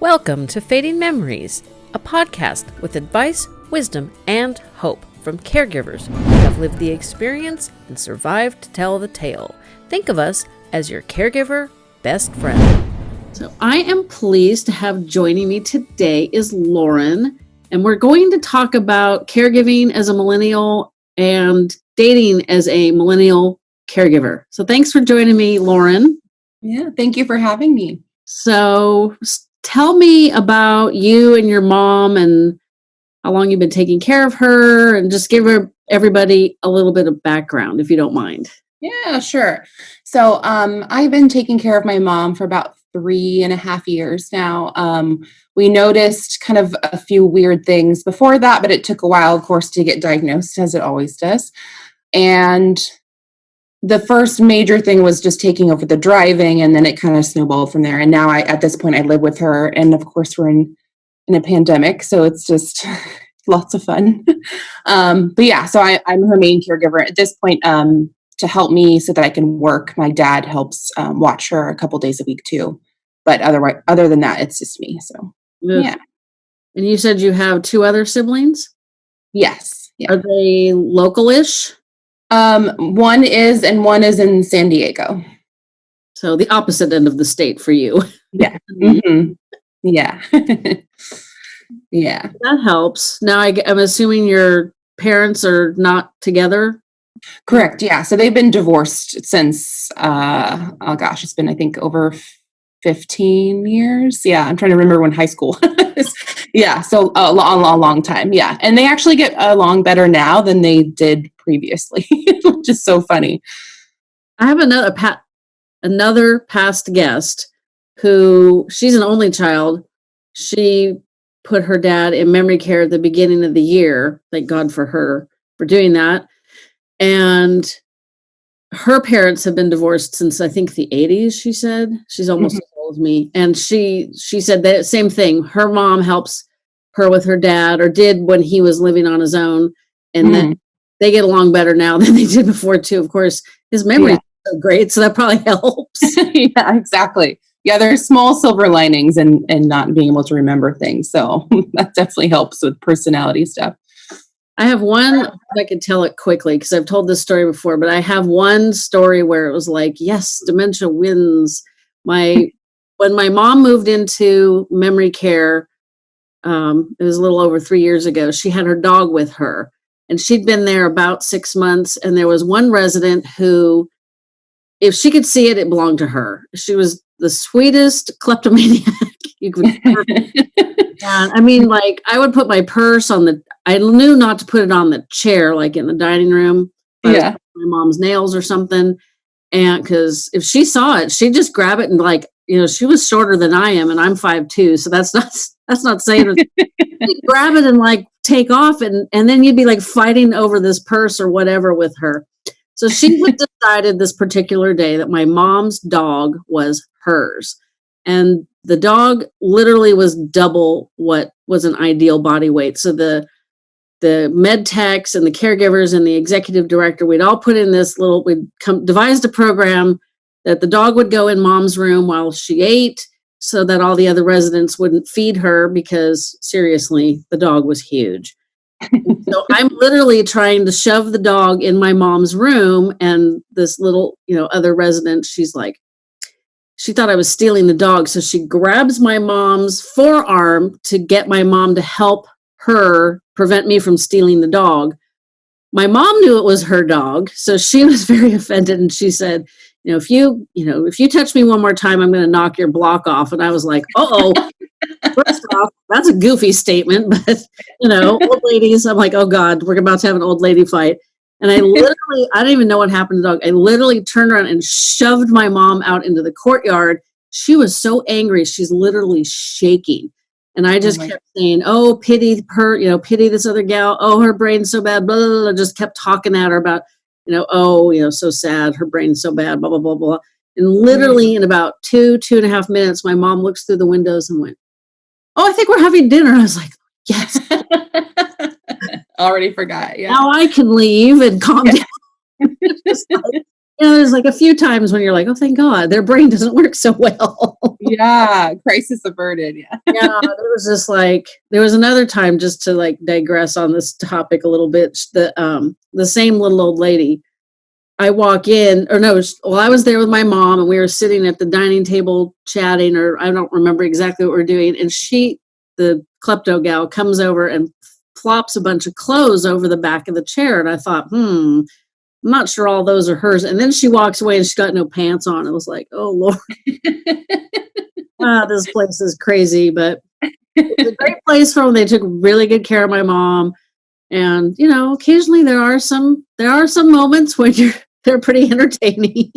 Welcome to Fading Memories, a podcast with advice, wisdom, and hope from caregivers who have lived the experience and survived to tell the tale. Think of us as your caregiver best friend. So I am pleased to have joining me today is Lauren, and we're going to talk about caregiving as a millennial and dating as a millennial caregiver. So thanks for joining me, Lauren. Yeah, thank you for having me. So s- tell me about you and your mom and how long you've been taking care of her and just give her everybody a little bit of background if you don't mind. Yeah, sure. So um, I've been taking care of my mom for about three and a half years now. Um, we noticed kind of a few weird things before that, but it took a while, of course, to get diagnosed, as it always does. And the first major thing was just taking over the driving, and then it kind of snowballed from there. And now, I at this point, I live with her, and of course, we're in in a pandemic, so it's just lots of fun. um, but yeah, so I, I'm her main caregiver at this point. Um, to help me so that I can work. My dad helps um, watch her a couple days a week too, but otherwise, other than that, it's just me. So Ugh. yeah, And you said you have two other siblings? yes, yeah. Are they local-ish? Um, one is and one is in San Diego. So the opposite end of the state for you. Yeah, Mhm. yeah, yeah. That helps. Now I, am assuming your parents are not together. Correct. Yeah. So they've been divorced since, uh, oh gosh, it's been, I think, over 15 years. Yeah. I'm trying to remember when high school was. yeah. So a long, long, long time. Yeah. And they actually get along better now than they did previously, which is so funny. I have another pat, another past guest who she's an only child. She put her dad in memory care at the beginning of the year. Thank God for her for doing that. And her parents have been divorced since I think the 80s, she said. She's almost Mhm. as old as me. And she she said that same thing. Her mom helps her with her dad or did when he was living on his own. And then they get along better now than they did before too. Of course, his memory is so great, so that probably helps. yeah, exactly. Yeah, there's small silver linings and and not being able to remember things. So that definitely helps with personality stuff. I have one, I could tell it quickly because I've told this story before, but I have one story where it was like, yes, dementia wins. My when my mom moved into memory care, um, it was a little over three years ago, she had her dog with her. And she'd been there about six months. And there was one resident who, if she could see it, it belonged to her. She was the sweetest kleptomaniac you could I mean, like I would put my purse on the. I knew not to put it on the chair, like in the dining room. Yeah. my mom's nails or something, and because if she saw it, she'd just grab it and like you know she was shorter than I am, and I'm five two, so that's not that's not saying. grab it and like take off, and and then you'd be like fighting over this purse or whatever with her. So she would decided this particular day that my mom's dog was hers and the dog literally was double what was an ideal body weight so the the med techs and the caregivers and the executive director we'd all put in this little we'd come devised a program that the dog would go in mom's room while she ate so that all the other residents wouldn't feed her because seriously the dog was huge so i'm literally trying to shove the dog in my mom's room and this little you know other resident she's like she thought I was stealing the dog. So she grabs my mom's forearm to get my mom to help her prevent me from stealing the dog. My mom knew it was her dog, so she was very offended and she said, you know, if you, you know, if you touch me one more time, I'm going to knock your block off. And I was like, uh-oh. First off, that's a goofy statement, but you know, old ladies, I'm like, oh God, we're about to have an old lady fight. And I literally, I don't even know what happened to the dog. I literally turned around and shoved my mom out into the courtyard. She was so angry, she's literally shaking. And I oh just my- kept saying, Oh, pity her, you know, pity this other gal. Oh, her brain's so bad. Blah, blah, blah. Just kept talking at her about, you know, oh, you know, so sad. Her brain's so bad, blah, blah, blah, blah. And literally in about two, two and a half minutes, my mom looks through the windows and went, Oh, I think we're having dinner. I was like, Yes, Already forgot. Yeah. now I can leave and calm down. Just like, you know, there's like a few times when you're like, oh, thank God, their brain doesn't work so well. yeah, crisis averted. Yeah. yeah, there was just like there was another time just to like digress on this topic a little bit. The um the same little old lady. I walk in, or no, well, I was there with my mom, and we were sitting at the dining table chatting, or I don't remember exactly what we are doing. And she, the klepto gal, comes over and plops a bunch of clothes over the back of the chair, and I thought, hmm, I'm not sure all those are hers. And then she walks away and she's got no pants on. It was like, oh Lord. ah, this place is crazy, but it's a great place for them. They took really good care of my mom. And, you know, occasionally there are some there are some moments when you're they're pretty entertaining.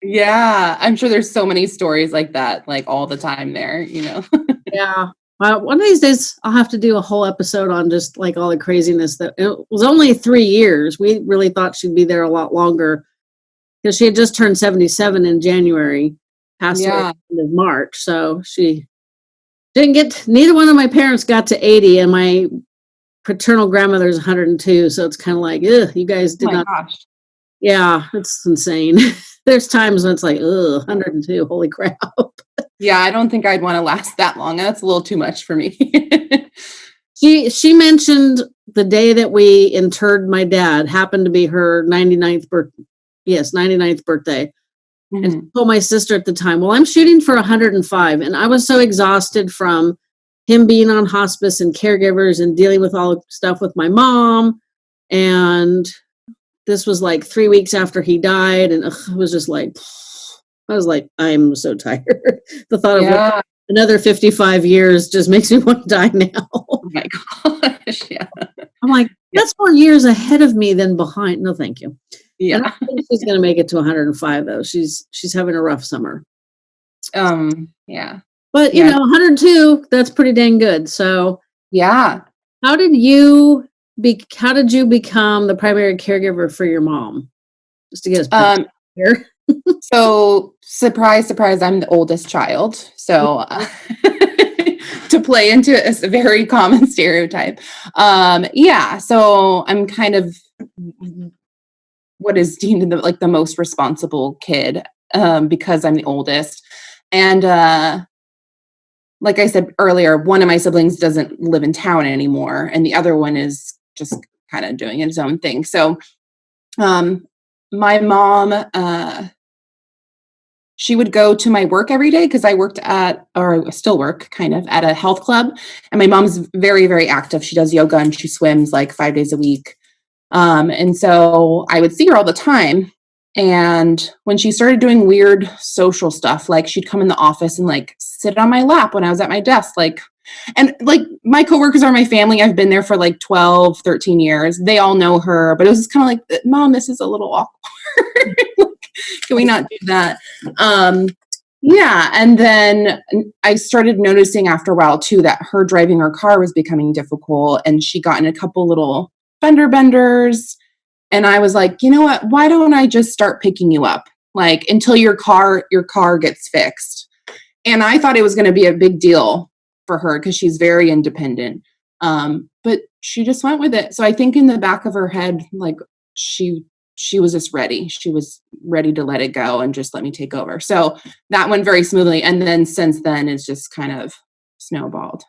yeah. I'm sure there's so many stories like that, like all the time there, you know. yeah. Well, one of these days I'll have to do a whole episode on just like all the craziness that it was only three years. We really thought she'd be there a lot longer because she had just turned 77 in January, passed yeah. away in March. So she didn't get, neither one of my parents got to 80 and my paternal grandmother's 102. So it's kind of like, ugh, you guys oh did oh not. Gosh. Yeah, it's insane. There's times when it's like, ugh, 102, holy crap. Yeah, I don't think I'd want to last that long. That's a little too much for me. she she mentioned the day that we interred my dad happened to be her 99th birthday. Yes, 99th birthday. Mm-hmm. And told my sister at the time, well, I'm shooting for 105. And I was so exhausted from him being on hospice and caregivers and dealing with all the stuff with my mom. And this was like three weeks after he died. And ugh, it was just like, I was like, I'm so tired. the thought yeah. of another 55 years just makes me want to die now. oh my gosh. Yeah. I'm like, that's more years ahead of me than behind. No, thank you. Yeah. I think she's gonna make it to 105 though. She's she's having a rough summer. Um, yeah. But you yeah. know, 102, that's pretty dang good. So yeah. How did you be how did you become the primary caregiver for your mom? Just to get us um, here so surprise surprise i'm the oldest child. So to play into a, very common stereotype. Um yeah so i'm kind of what is deemed the, like the most responsible kid um because i'm the oldest. And uh like i said earlier one of my siblings doesn't live in town anymore and the other one is just kind of doing its own thing. So um my mom uh she would go to my work every day because I worked at, or I still work kind of at a health club. And my mom's very, very active. She does yoga and she swims like five days a week. Um, and so I would see her all the time. And when she started doing weird social stuff, like she'd come in the office and like sit on my lap when I was at my desk, like, and like my coworkers are my family. I've been there for like 12, 13 years. They all know her, but it was kind of like, mom, this is a little awkward. Can we not do that? Um, yeah. And then I started noticing after a while too that her driving her car was becoming difficult and she got in a couple little fender benders. And I was like, you know what? Why don't I just start picking you up? Like until your car, your car gets fixed. And I thought it was going to be a big deal for her because she's very independent. Um, but she just went with it. So I think in the back of her head, like she she was just ready. She was ready to let it go and just let me take over. So that went very smoothly. And then since then, it's just kind of snowballed.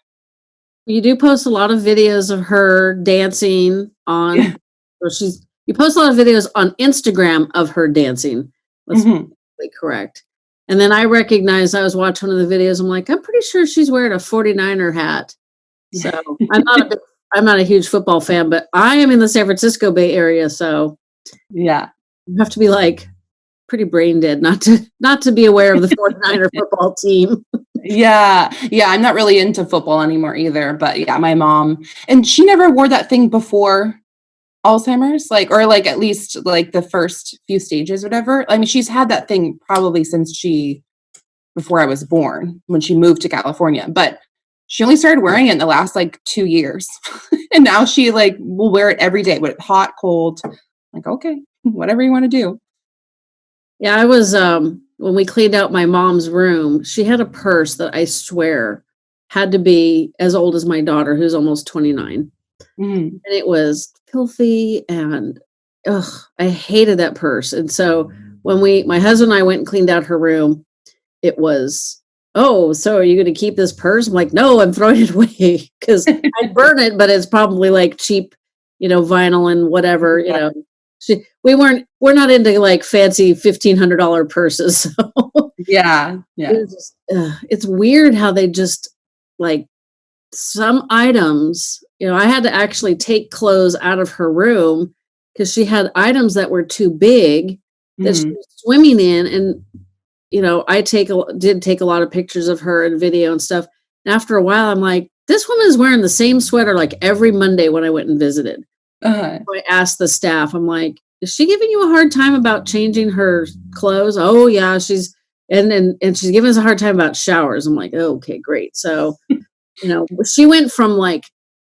You do post a lot of videos of her dancing on, yeah. or she's, you post a lot of videos on Instagram of her dancing. That's mm-hmm. correct. And then I recognized I was watching one of the videos. I'm like, I'm pretty sure she's wearing a 49er hat. So I'm not a I'm not a huge football fan, but I am in the San Francisco Bay Area, so yeah. You have to be like pretty brain dead not to not to be aware of the 49er football team. yeah. Yeah, I'm not really into football anymore either, but yeah, my mom and she never wore that thing before Alzheimer's, like or like at least like the first few stages whatever. I mean, she's had that thing probably since she before I was born when she moved to California, but she only started wearing it in the last like 2 years. and now she like will wear it every day, with hot, cold, like, okay, whatever you want to do. Yeah, I was um when we cleaned out my mom's room, she had a purse that I swear had to be as old as my daughter, who's almost 29. Mm. And it was filthy and ugh, I hated that purse. And so when we, my husband and I went and cleaned out her room, it was, oh, so are you going to keep this purse? I'm like, no, I'm throwing it away because I'd burn it, but it's probably like cheap, you know, vinyl and whatever, you know. She, we weren't, we're not into like fancy $1,500 purses. So Yeah. Yeah. it's, just, uh, it's weird how they just like some items, you know, I had to actually take clothes out of her room because she had items that were too big that she Mhm. was swimming in and you know i take a did take a lot of pictures of her and video and stuff and after a while i'm like this woman is wearing the same sweater like every monday when i went and visited Uh-huh. so i asked the staff i'm like is she giving you a hard time about changing her clothes? Oh yeah she's and and, and she's giving us a hard time about showers. I'm like oh, okay great. So you know she went from like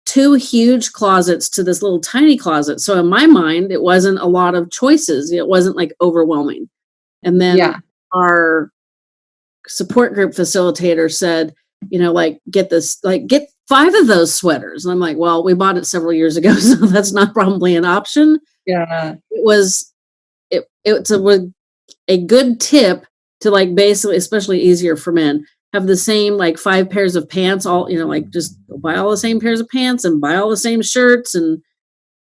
two huge closets to this little tiny closet. So in my mind it wasn't a lot of choices. It wasn't like overwhelming. And then Yeah. our support group facilitator said you know like get this like get five of those sweaters. And i'm like well we bought it several years ago so that's not probably an option. Yeah. it was it it's a a good tip to like basically especially easier for men have the same like five pairs of pants all you know like just buy all the same pairs of pants and buy all the same shirts and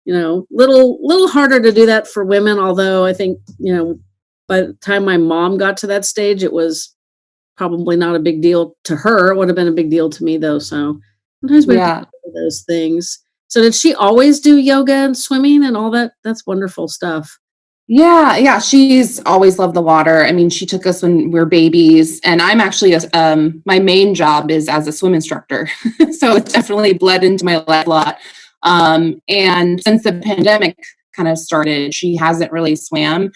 you know little little harder to do that for women although i think you know by the time my mom got to that stage it was probably not a big deal to her. It would have been a big deal to me though so sometimes we Yeah. do those things so did she always do yoga and swimming and all that that's wonderful stuff Yeah, yeah, she's always loved the water. I mean, she took us when we were babies, and I'm actually a, um my main job is as a swim instructor, so it's definitely bled into my life a lot. Um, and since the pandemic kind of started, she hasn't really swam.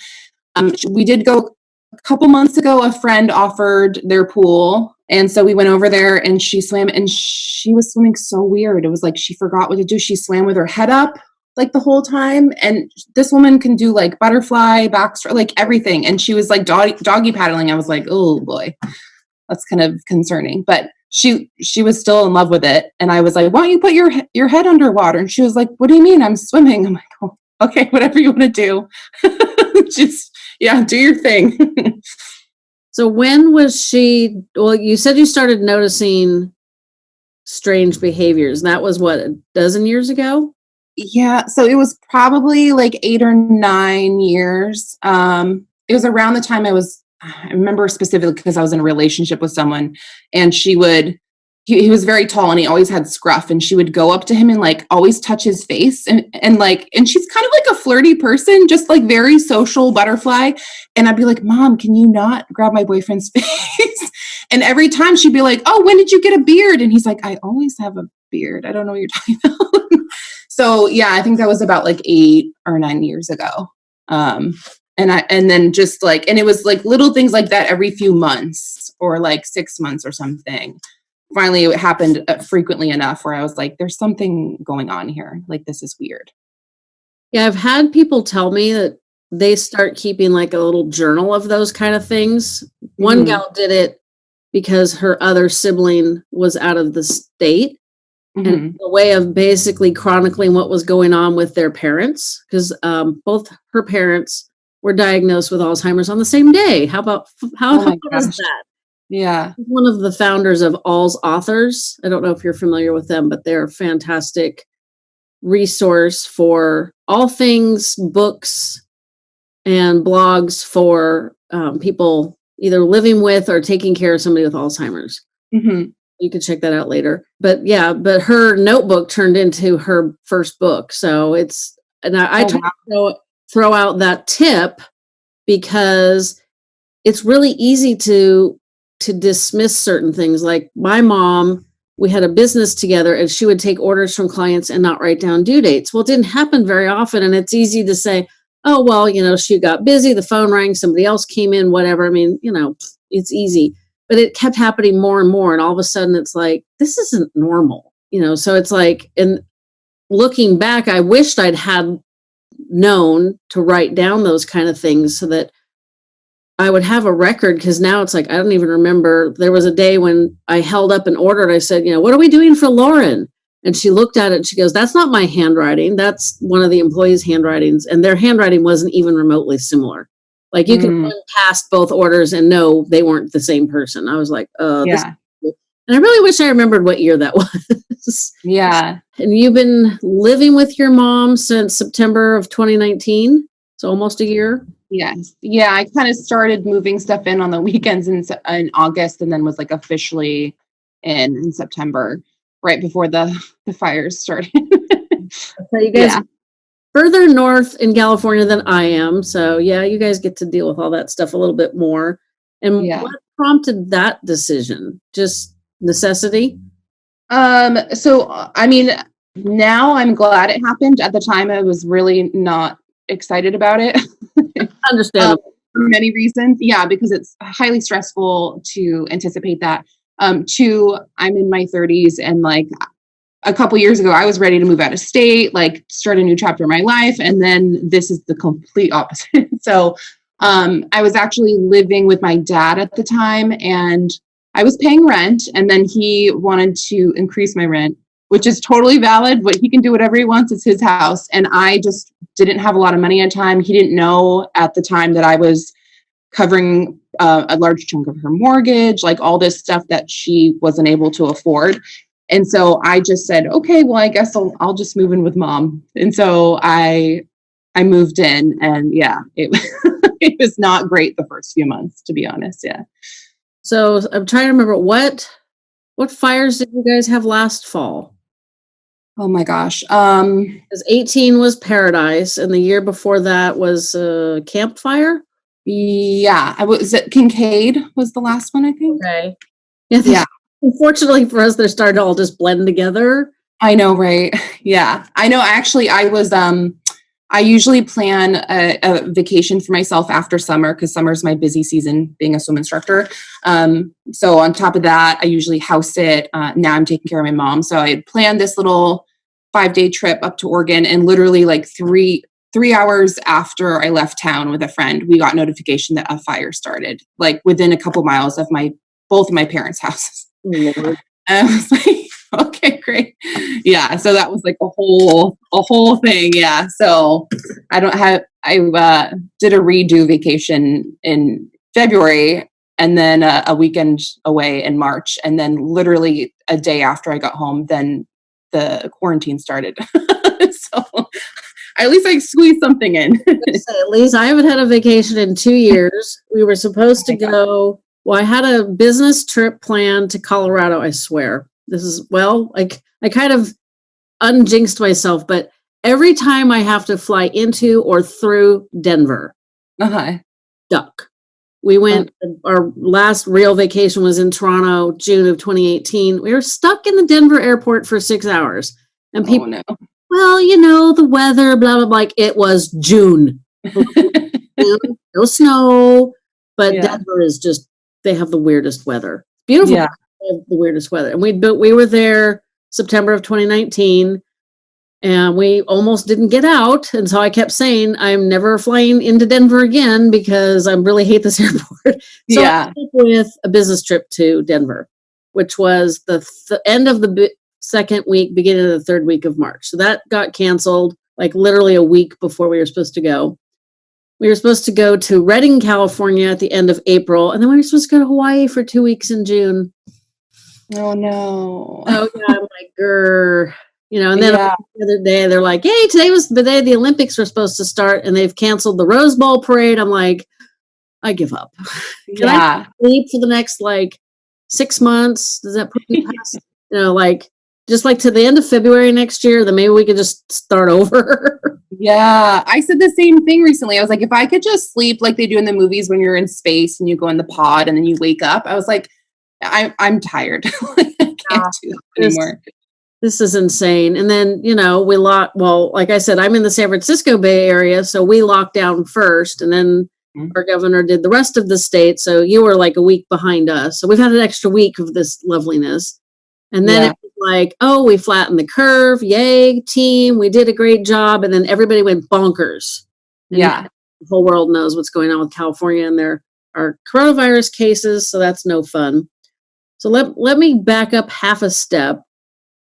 Um, we did go a couple months ago. A friend offered their pool, and so we went over there, and she swam, and she was swimming so weird. It was like she forgot what to do. She swam with her head up like the whole time. And this woman can do like butterfly backstroke like everything. And she was like doggy, doggy paddling. I was like oh boy. That's kind of concerning. But she she was still in love with it. And i was like why don't you put your your head underwater? And she was like what do you mean? I'm swimming. I'm like oh, okay. Whatever you want to do. Just yeah do your thing So when was she? Well, you said you started noticing strange behaviors. That was what a dozen years ago. Yeah, so it was probably like eight or nine years. Um, it was around the time I was, I remember specifically because I was in a relationship with someone and she would, he, he was very tall and he always had scruff and she would go up to him and like always touch his face and, and like, and she's kind of like a flirty person, just like very social butterfly. And I'd be like, mom, can you not grab my boyfriend's face? and every time she'd be like, oh, when did you get a beard? And he's like, I always have a beard. I don't know what you're talking about. so yeah i think that was about like eight or nine years ago um and i and then just like and it was like little things like that every few months or like six months or something finally it happened uh, frequently enough where i was like there's something going on here like this is weird Yeah, I've had people tell me that they start keeping like a little journal of those kind of things. One Mhm. gal did it because her other sibling was out of the state Mhm. and a way of basically chronicling what was going on with their parents because um, both her parents were diagnosed with Alzheimer's on the same day. How about how, Oh how was that? Yeah one of the founders of AlzAuthors. I don't know if you're familiar with them, but they're a fantastic resource for all things books and blogs for um, people either living with or taking care of somebody with Alzheimer's. Mhm. You can check that out later. But yeah, but her notebook turned into her first book. So it's, and I, I Oh, try wow. to throw, throw out that tip because it's really easy to to dismiss certain things. Like my mom we had a business together and she would take orders from clients and not write down due dates. Well it didn't happen very often and it's easy to say oh well you know she got busy the phone rang somebody else came in whatever. I mean you know it's easy. But it kept happening more and more and all of a sudden it's like this isn't normal you know? So it's like and looking back i wished i'd had known to write down those kind of things so that I would have a record because now it's like I don't even remember. There was a day when I held up an order and I said, you know, what are we doing for Lauren? And she looked at it and she goes, That's not my handwriting. That's one of the employees' handwritings. And their handwriting wasn't even remotely similar. Like you can Mm. run past both orders and know they weren't the same person. I was like, uh, Yeah. and I really wish I remembered what year that was. Yeah. and you've been living with your mom since September of 2019. So almost a year. Yes. Yeah. I kind of started moving stuff in on the weekends in, in August and then was like officially in in September, right before the, the fires started. So you guys Yeah. further north in California than I am. So yeah, you guys get to deal with all that stuff a little bit more. And Yeah. what prompted that decision? Just necessity? Um, so uh, I mean, now I'm glad it happened. At the time, I was really not excited about it Understandable. for many reasons. Yeah, because it's highly stressful to anticipate that. Um, two, I'm in my 30s and like a couple years ago, I was ready to move out of state, like start a new chapter in my life, and then this is the complete opposite. so um, I was actually living with my dad at the time, and I was paying rent, and then he wanted to increase my rent, which is totally valid. But he can do whatever he wants; it's his house, and I just didn't have a lot of money at time. He didn't know at the time that I was covering uh, a large chunk of her mortgage, like all this stuff that she wasn't able to afford. And so I just said, okay, well, I guess I'll, I'll just move in with mom. And so I, I moved in and yeah, it, it was not great the first few months, to be honest. Yeah. So I'm trying to remember what what fires did you guys have last fall? Oh my gosh. Um, Because 18 was Paradise, and the year before that was uh, Campfire. yeah, I was it Kincade was the last one, I think. Okay. Yeah. Yeah. Unfortunately for us, they're starting to all just blend together. I know, right? Yeah, I know. Actually, I was. Um, I usually plan a, a vacation for myself after summer because summer is my busy season, being a swim instructor. Um, so on top of that, I usually house sit. Uh, now I'm taking care of my mom, so I had planned this little five day trip up to Oregon, and literally like three three hours after I left town with a friend, we got notification that a fire started, like within a couple miles of my both of my parents' houses. And I was like, okay, great. Yeah. So that was like a whole, a whole thing. Yeah. So I don't have, I uh, did a redo vacation in February and then uh, a weekend away in March. And then literally a day after I got home, then the quarantine started. so at least I squeezed something in. at least I haven't had a vacation in two years. We were supposed to go. Well, I had a business trip planned to Colorado. I swear, this is well, like I kind of unjinxed myself, but every time I have to fly into or through Denver, uh-huh. duck. We went. Our last real vacation was in Toronto, June of 2018. We were stuck in the Denver airport for six hours, and people Oh, no. well, you know, the weather, blah, blah, blah. Like it was June. no snow, but Yeah. Denver is just, they have the weirdest weather. Beautiful. Yeah. The weirdest weather. And we, but we were there September of 2019 and we almost didn't get out. And so I kept saying, I'm never flying into Denver again because I really hate this airport. So I yeah. ended up with a business trip to Denver, which was the th- end of the bi- second week, beginning of the third week of March. So that got canceled like literally a week before we were supposed to go. We were supposed to go to Redding, California at the end of April, and then we were supposed to go to Hawaii for two weeks in June. Oh no. Oh yeah, I'm like, grr. You know, and then Yeah. the other day they're like, "Hey, today was the day the Olympics were supposed to start, and they've canceled the Rose Bowl parade." I'm like, I give up. Can I yeah. sleep for the next like six months? Does that put me past, you know, like just like to the end of February next year? Then maybe we could just start over. Yeah, I said the same thing recently. I was like, if I could just sleep like they do in the movies when you're in space and you go in the pod and then you wake up, I was like, I'm I'm tired. I can't Yeah. do This- anymore. this is insane. And then, you know, we lock, well, like I said, I'm in the San Francisco Bay Area. So we locked down first and then Mhm. our governor did the rest of the state. So you were like a week behind us. So we've had an extra week of this loveliness. And then Yeah. it was like, oh, we flattened the curve. Yay, team. We did a great job. And then everybody went bonkers. And Yeah. The whole world knows what's going on with California and there are coronavirus cases. So that's no fun. So let, let me back up half a step.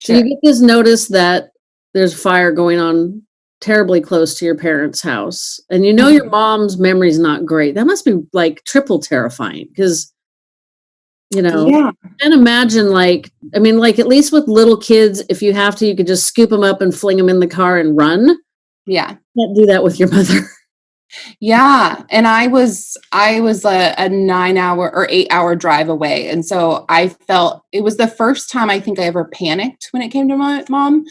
So you Sure. get this notice that there's fire going on terribly close to your parents' house and you know your mm-hmm. mom's memory's not great, that must be like triple terrifying because you know Yeah. and imagine like i mean like at least with little kids if you have to you could just scoop them up and fling them in the car and run Yeah. can't do that with your mother Yeah, and I was I was a, a nine hour or eight hour drive away, and so I felt it was the first time I think I ever panicked when it came to my mom.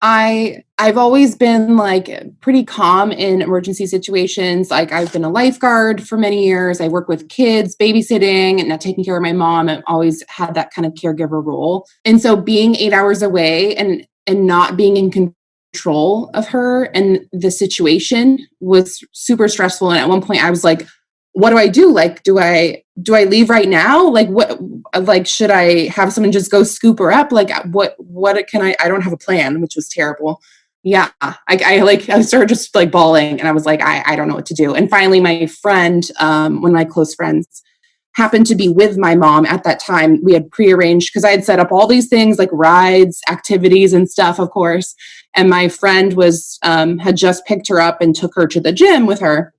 I I've always been like pretty calm in emergency situations. Like I've been a lifeguard for many years. I work with kids, babysitting, and not taking care of my mom. I've always had that kind of caregiver role, and so being eight hours away and and not being in control of her and the situation was super stressful. And at one point i was like what do i do? Like do i do i leave right now? Like what like should i have someone just go scoop her up? Like what what can i i don't have a plan which was terrible. Yeah i, I like i started just like bawling and i was like I, I don't know what to do. And finally my friend um one of my close friends happened to be with my mom at that time. We had prearranged because i had set up all these things like rides activities and stuff of course. And my friend was um, had just picked her up and took her to the gym with her.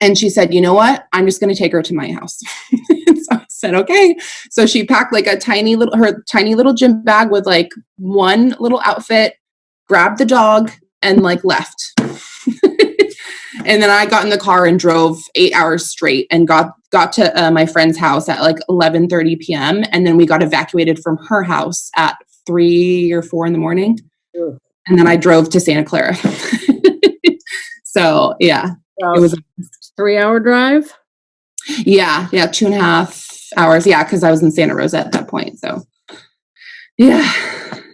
And she said you know what? I'm just going to take her to my house. So i said okay. So she packed like a tiny little her tiny little gym bag with like one little outfit grabbed the dog and like left and then i got in the car and drove eight hours straight and got got to uh, my friend's house at like 11 30 p.m and then we got evacuated from her house at three or four in the morning Ugh. and then I drove to Santa Clara. so yeah, it was three hour drive yeah, yeah, two and a half hours. Yeah, because I was in Santa Rosa at that point. So yeah.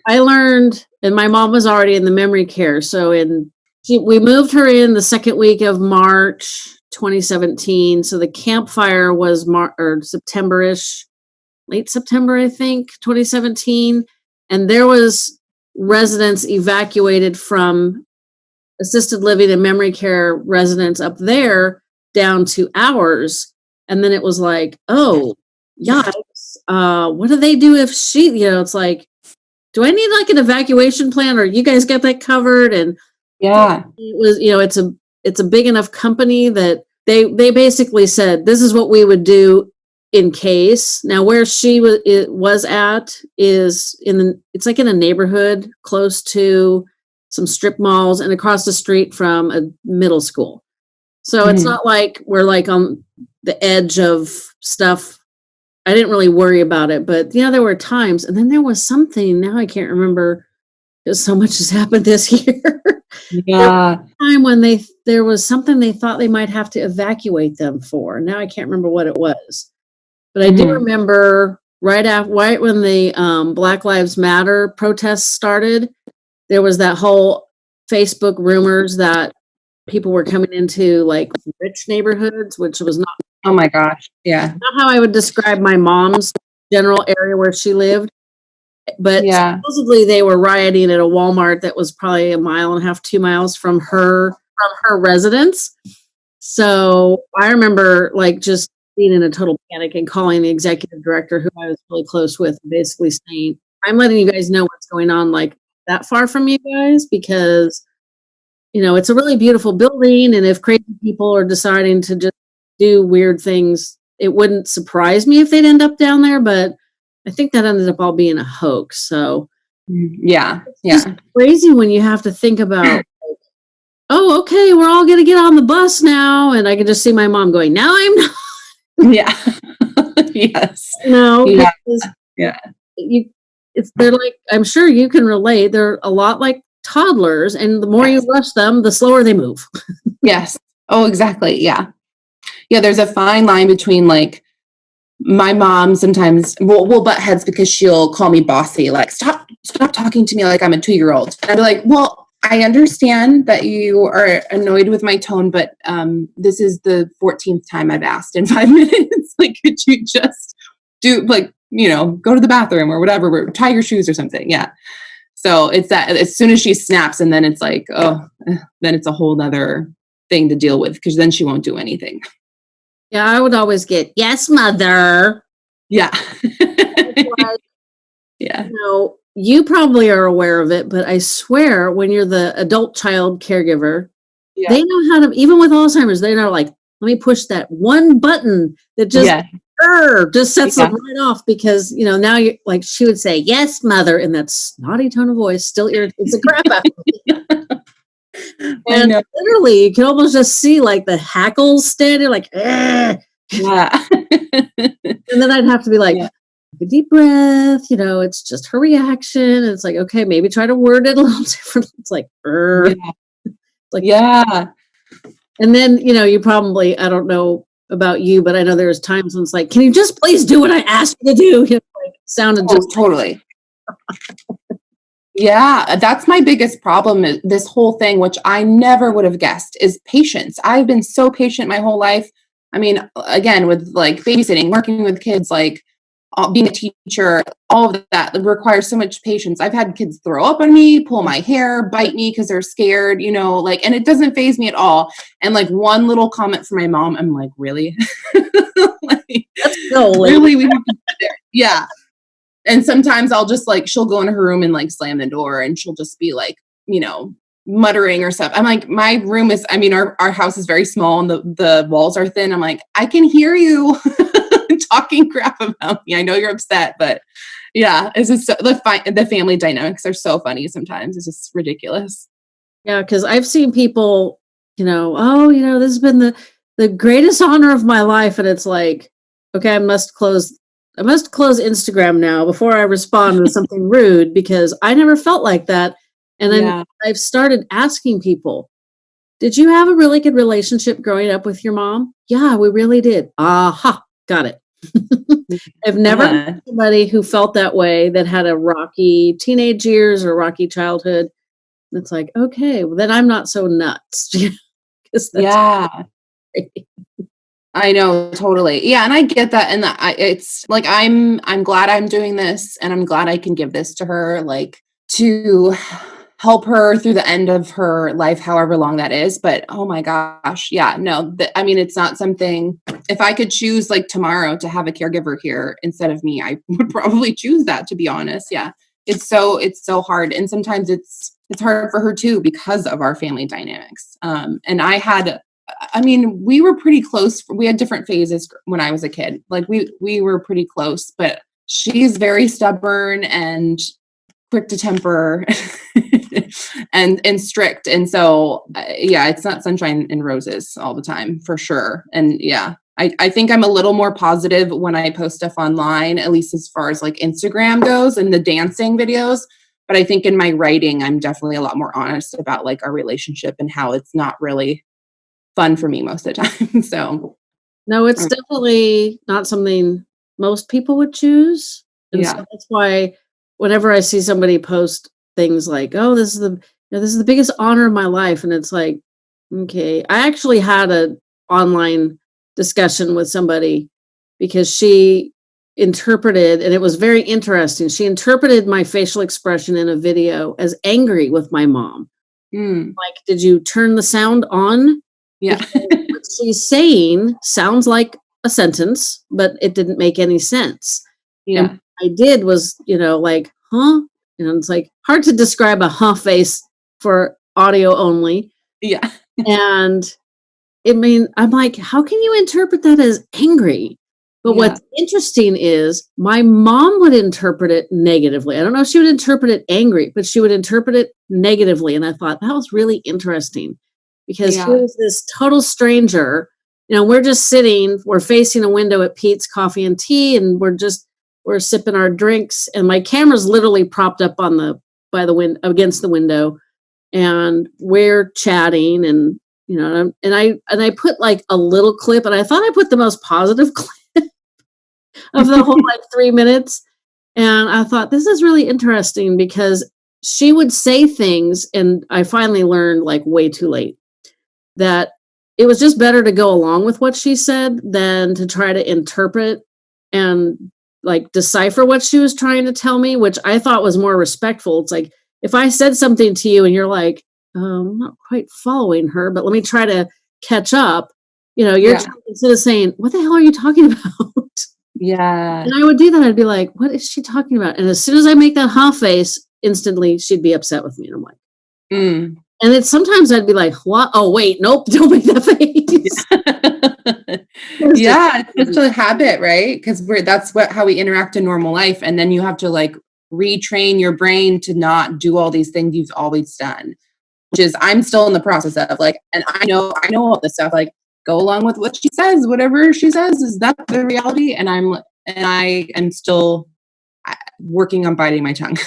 i learned and my mom was already in the memory care so in she, we moved her in the second week of march 2017 so the campfire was mar- or september-ish late september i think 2017 and there was residents evacuated from assisted living and memory care residents up there down to ours. And then it was like oh yikes uh what do they do if she you know it's like do i need like an evacuation plan or you guys get that covered? And Yeah. it was you know it's a it's a big enough company that they they basically said this is what we would do in case now where she was it was at is in the it's like in a neighborhood close to some strip malls and across the street from a middle school so it's Mhm. not like we're like on the edge of stuff i didn't really worry about it but you know there were times and then there was something now i can't remember so much has happened this year Yeah. time when they there was something they thought they might have to evacuate them for. Now I can't remember what it was, but I do Mhm. remember right after right when the um, Black Lives Matter protests started, there was that whole Facebook rumors that people were coming into like rich neighborhoods, which was not, Oh my gosh. Yeah. not how I would describe my mom's general area where she lived. But Yeah. supposedly they were rioting at a Walmart that was probably a mile and a half, two miles from her from her residence. So I remember like just being in a total panic and calling the executive director who I was really close with, basically saying, I'm letting you guys know what's going on like that far from you guys because you know it's a really beautiful building and if crazy people are deciding to just do weird things, it wouldn't surprise me if they'd end up down there, but I think that ended up all being a hoax. So Mm, Yeah. Yeah. crazy when you have to think about oh okay we're all gonna get on the bus now and i can just see my mom going now i'm not Yeah. yes. no Yeah. Yeah. you it's they're like i'm sure you can relate they're a lot like toddlers and the more Yes. you rush them the slower they move Yes. Oh, exactly. Yeah. Yeah. There's a fine line between like my mom sometimes will will butt heads because she'll call me bossy, like stop, stop talking to me like I'm a two year old. And I'd be like, well, I understand that you are annoyed with my tone, but um, this is the 14th time I've asked in five minutes. like, could you just do like you know go to the bathroom or whatever, or tie your shoes or something? Yeah. So it's that as soon as she snaps, and then it's like, oh, eh, then it's a whole other thing to deal with because then she won't do anything. Yeah i would always get yes mother Yeah. Like, yeah. you know you probably are aware of it, but I swear when you're the adult child caregiver, Yeah. they know how to, even with Alzheimer's, they know like, let me push that one button that just, yeah. "Grr," just sets Yeah. them right off because, you know, now you like, she would say, yes, mother, in that snotty tone of voice, still irritates the crap out of me. And literally, you can almost just see like the hackles standing, like. Yeah. and then I'd have to be like, Yeah. take a deep breath, you know, it's just her reaction. And it's like, okay, maybe try to word it a little different. It's like, "Grr." Like- yeah. and then, you know, you probably, I don't know about you, but I know there's times when it's like, can you just please do what I asked you to do? You know, like sounded Oh, just totally. Yeah, that's my biggest problem. This whole thing, which I never would have guessed, is patience. I've been so patient my whole life. I mean, again, with like babysitting, working with kids, like uh, being a teacher, all of that requires so much patience. I've had kids throw up on me, pull my hair, bite me because they're scared, you know, like, and it doesn't phase me at all. And like one little comment from my mom, I'm like, really? like, so late. really we have to sit there. yeah and sometimes i'll just like she'll go in her room and like slam the door and she'll just be like you know muttering or stuff. I'm like my room is i mean our, our house is very small and the, the walls are thin. I'm like i can hear you talking crap about me. I know you're upset but yeah it's just so, the, fi- the family dynamics are so funny sometimes. It's just ridiculous. Yeah, because I've seen people, you know, oh, you know, this has been the the greatest honor of my life, and it's like, okay, I must close, I must close Instagram now before I respond with something rude because I never felt like that, and then yeah I've started asking people, did you have a really good relationship growing up with your mom? Yeah, we really did. Aha, got it. I've never Yeah. met somebody who felt that way that had a rocky teenage years or rocky childhood. It's like, okay, well, then I'm not so nuts. that's yeah. I know totally. Yeah, and I get that and I, it's like I'm I'm glad I'm doing this and I'm glad I can give this to her like to help her through the end of her life however long that is, but oh my gosh, yeah, no. th- I mean, it's not something if I could choose like tomorrow to have a caregiver here instead of me, I would probably choose that to be honest. Yeah. It's so it's so hard and sometimes it's it's hard for her too because of our family dynamics. Um and I had I mean, we were pretty close. We had different phases when I was a kid. Like we we were pretty close, but she's very stubborn and quick to temper and and strict. And so uh, yeah, it's not sunshine and roses all the time for sure. And yeah, I I think I'm a little more positive when I post stuff online, at least as far as like Instagram goes and the dancing videos. But I think in my writing, I'm definitely a lot more honest about like our relationship and how it's not really fun for me most of the time. so No, it's Okay. definitely not something most people would choose. And Yeah. so that's why whenever I see somebody post things like, "Oh, this is the you know, this is the biggest honor of my life," and it's like, okay, I actually had a online discussion with somebody because she interpreted and it was very interesting. She interpreted my facial expression in a video as angry with my mom. mm, Like, did you turn the sound on? Yeah. what she's saying sounds like a sentence, but it didn't make any sense. yeah. I did was, you know, like, huh? And it's like hard to describe a huh face for audio only. Yeah. And I mean, I'm like, how can you interpret that as angry? But Yeah. what's interesting is my mom would interpret it negatively. I don't know if she would interpret it angry, but she would interpret it negatively. And I thought that was really interesting because Yeah. here's this total stranger. You know, we're just sitting, we're facing a window at Peet's Coffee and Tea, and we're just we're sipping our drinks, and my camera's literally propped up on the by the wind against the window, and we're chatting, and you know, and, I and I put like a little clip, and I thought I put the most positive clip of the whole like three minutes, and I thought this is really interesting because she would say things, and I finally learned like way too late that it was just better to go along with what she said than to try to interpret and like decipher what she was trying to tell me, which I thought was more respectful. It's like if I said something to you and you're like, um, I'm not quite following her, but let me try to catch up. You know, you're Yeah. instead of saying, "What the hell are you talking about?" Yeah. And I would do that. I'd be like, what is she talking about? And as soon as I make that ha face, instantly she'd be upset with me. And I'm like, Mm. And then sometimes I'd be like, what? Oh, wait, nope, don't make that face. It's yeah, it's such a habit, right? Because we're that's what how we interact in normal life, and then you have to like retrain your brain to not do all these things you've always done. Which is I'm still in the process of like, and I know I know all this stuff. Like, go along with what she says. Whatever she says is that the reality, and I'm and I am still working on biting my tongue.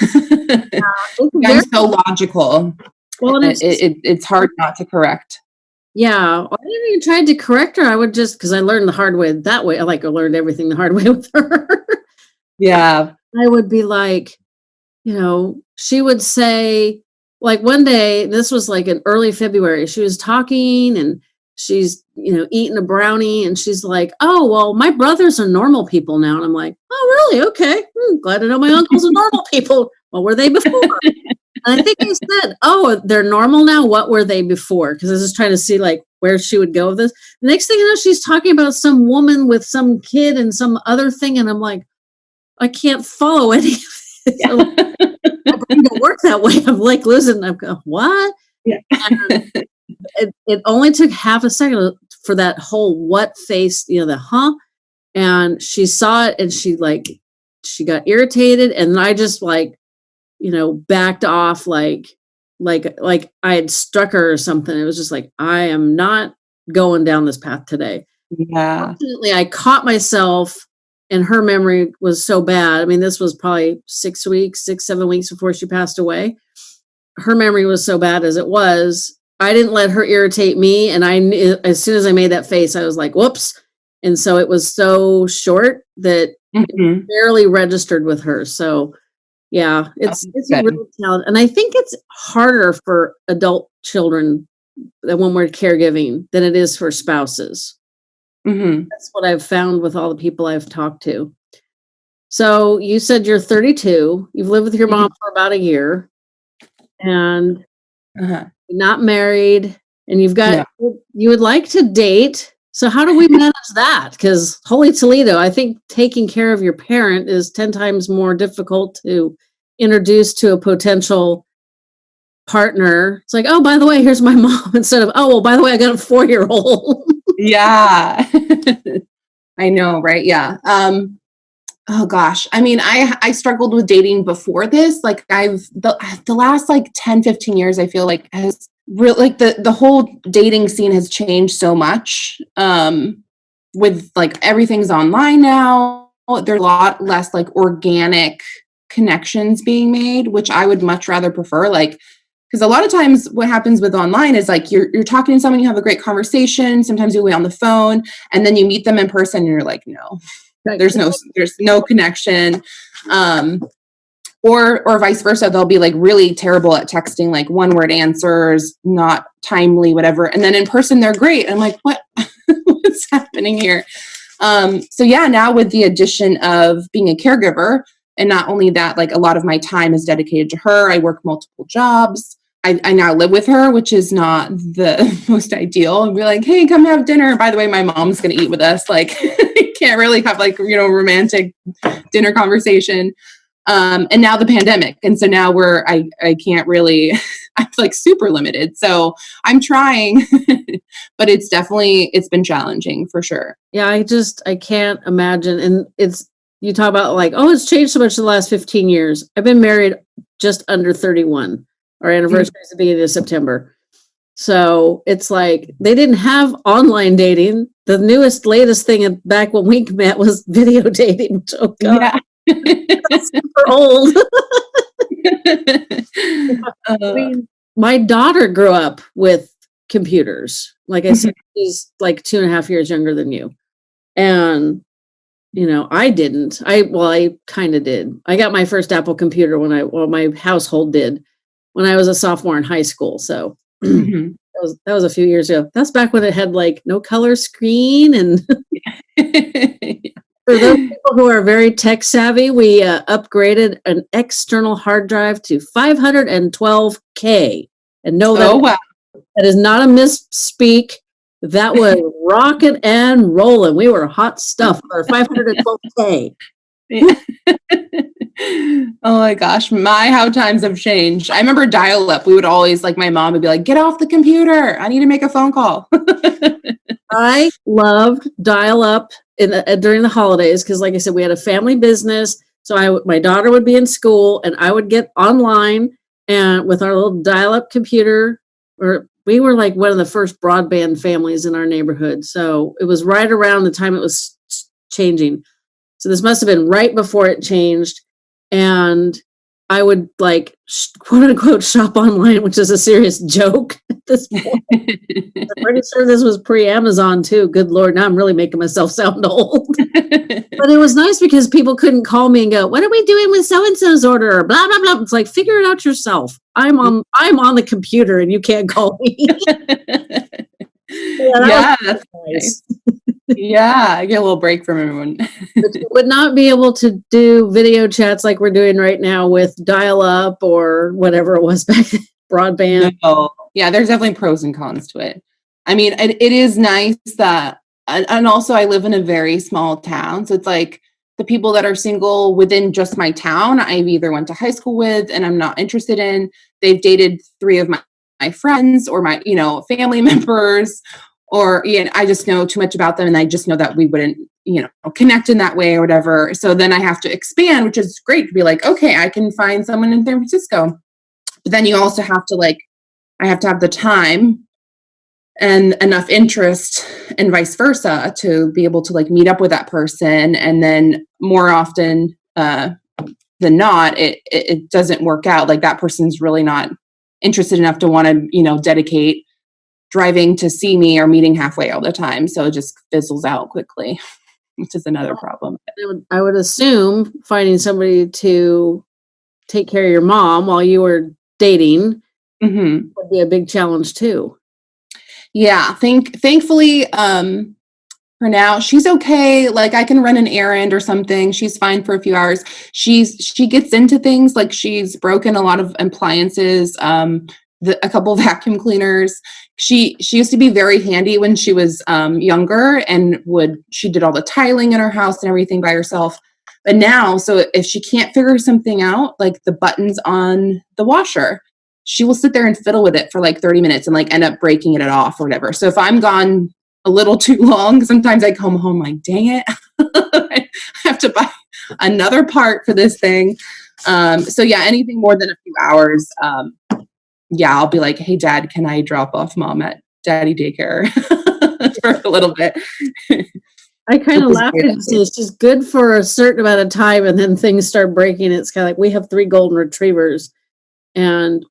It's I'm so logical. Well, It, it's, it, it's hard not to correct. yeah, I didn't even try to correct her. I would just, because I learned the hard way that way. I like I learned everything the hard way with her. Yeah. I would be like, you know, she would say, like one day, this was like in early February, she was talking and she's, you know, eating a brownie and she's like, oh, well, my brothers are normal people now. And I'm like, oh, really? Okay. Hmm, glad to know my uncles are normal people. What were they before? and I think I said, oh, they're normal now. What were they before? Because I was just trying to see like where she would go with this. The next thing you know, she's talking about some woman with some kid and some other thing. And I'm like, I can't follow any of it. So, like, brain don't work that way. I'm like losing. I'm going, what? Yeah. It, it only took half a second for that whole what face, you know, the huh. And she saw it and she like, she got irritated. And I just like, you know, backed off like, like, like I had struck her or something. It was just like, I am not going down this path today Yeah. fortunately i caught myself and her memory was so bad i mean this was probably six weeks six seven weeks before she passed away her memory was so bad as it was i didn't let her irritate me and i knew as soon as i made that face i was like whoops and so it was so short that Mhm. barely registered with her so yeah it's it's a real talent and i think it's harder for adult children that when we're caregiving than it is for spouses Mhm. that's what I've found with all the people I've talked to. So you said you're 32. You've lived with your Mm-hmm. mom for about a year, and Uh-huh. not married, and you've got you would like to date. So how do we manage that? Because holy Toledo, I think taking care of your parent is ten times more difficult to introduce to a potential partner. It's like, oh, by the way, here's my mom, instead of, oh, well, by the way, I got a four year old. Yeah. I know, right? Yeah. Um oh gosh. I mean, I I struggled with dating before this. Like I've the the last like 10 15 years I feel like has real like the the whole dating scene has changed so much. Um with like everything's online now. There's a lot less like organic connections being made, which I would much rather prefer like because a lot of times what happens with online is like you're you're talking to someone you have a great conversation sometimes you wait on the phone and then you meet them in person and you're like no there's no there's no connection um or or vice versa they'll be like really terrible at texting like one word answers not timely whatever and then in person they're great i'm like what what's happening here um so yeah now with the addition of being a caregiver and not only that like a lot of my time is dedicated to her i work multiple jobs I, I now live with her, which is not the most ideal. And be like, hey, come have dinner. By the way, my mom's gonna eat with us. Like, can't really have like you know romantic dinner conversation. Um, and now the pandemic, and so now we're I I can't really. I'm like super limited. So I'm trying, but it's definitely it's been challenging for sure. Yeah, I just I can't imagine. And it's you talk about like, oh, it's changed so much in the last 15 years. I've been married just under 31. Our anniversary is the beginning of September. So it's like they didn't have online dating. The newest, latest thing back when we met was video dating. Oh god, super old. I Uh, mean, my daughter grew up with computers. Like I said, she's like two and a half years younger than you. And, you know, I didn't. I, well, I kind of did. I got my first Apple computer when I, well, my household did when I was a sophomore in high school. So that mhm. was, that was a few years ago. That's back when it had like no color screen. And for those people who are very tech savvy, we uh, upgraded an external hard drive to 512K. And no, that oh wow. That is not a misspeak. that was rocking and rolling. We were hot stuff for 512K. oh my gosh, my how times have changed. I remember dial up. We would always like my mom would be like, "Get off the computer! I need to make a phone call." I loved dial up in uh, during the holidays because, like I said, we had a family business. So I, my daughter would be in school, and I would get online and with our little dial up computer. Or we were like one of the first broadband families in our neighborhood. So it was right around the time it was changing. So this must have been right before it changed. And I would like quote unquote shop online, which is a serious joke at this point. I'm pretty sure this was pre Amazon too. Good Lord, now I'm really making myself sound old. but it was nice because people couldn't call me and go, What are we doing with so and so's order? Blah blah blah. It's like figure it out yourself. I'm on I'm on the computer and you can't call me. yeah, yeah that's nice yeah, I get a little break from everyone. would not be able to do video chats like we're doing right now with dial up or whatever it was back then, broadband. No. Yeah, there's definitely pros and cons to it. I mean, it, it is nice that, and also I live in a very small town. So it's like the people that are single within just my town, I've either went to high school with and I'm not interested in. They've dated three of my, my friends or my, you know, family members or you know, I just know too much about them and I just know that we wouldn't, you know, connect in that way or whatever. So then I have to expand, which is great to be like, okay, I can find someone in San Francisco. But then you also have to like, I have to have the time and enough interest and vice versa to be able to like meet up with that person. And then more often uh, than not, it, it, it doesn't work out. Like that person's really not interested enough to want to, you know, dedicate driving to see me or meeting halfway all the time. So it just fizzles out quickly, which is another problem. I would, I would assume finding somebody to take care of your mom while you were dating mm-hmm. would be a big challenge too. Yeah, think thankfully um for now she's okay like i can run an errand or something she's fine for a few hours she's she gets into things like she's broken a lot of appliances um the, a couple vacuum cleaners she she used to be very handy when she was um, younger and would she did all the tiling in her house and everything by herself. But now so if she can't figure something out like the buttons on the washer she will sit there and fiddle with it for like 30 minutes and like end up breaking it off or whatever. So if i'm gone a little too long sometimes i come home like dang it. I have to buy another part for this thing. Um, so yeah anything more than a few hours um, yeah, I'll be like, hey, dad, can I drop off mom at daddy daycare for a little bit? I kind of laugh and say it's just good for a certain amount of time, and then things start breaking. It's kind of like we have three golden retrievers, and